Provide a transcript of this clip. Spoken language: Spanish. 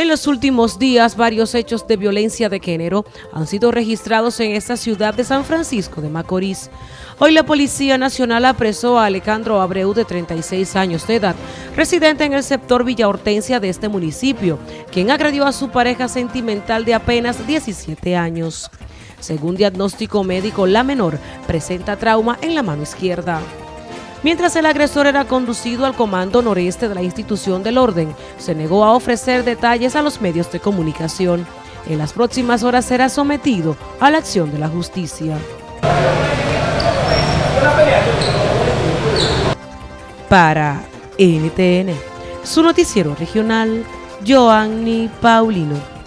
En los últimos días, varios hechos de violencia de género han sido registrados en esta ciudad de San Francisco de Macorís. Hoy la Policía Nacional apresó a Alejandro Abreu, de 36 años de edad, residente en el sector Villa Hortensia de este municipio, quien agredió a su pareja sentimental de apenas 17 años. Según diagnóstico médico, la menor presenta trauma en la mano izquierda. Mientras el agresor era conducido al comando noreste de la institución del orden, se negó a ofrecer detalles a los medios de comunicación. En las próximas horas será sometido a la acción de la justicia. Para NTN, su noticiero regional, Joanny Paulino.